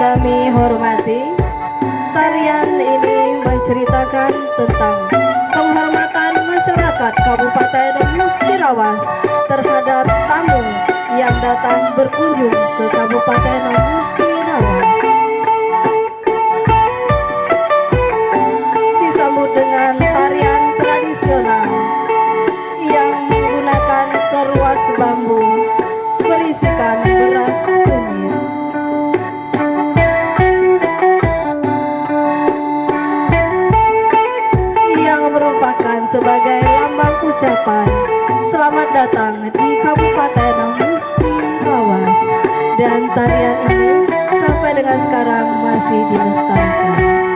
kami hormati. Tarian ini menceritakan tentang penghormatan masyarakat Kabupaten Musirawas terhadap tamu yang datang berkunjung ke Kabupaten Musirawas sebagai lambang ucapan selamat datang di Kabupaten Musirawas dan tarian ini sampai dengan sekarang masih dilestarikan.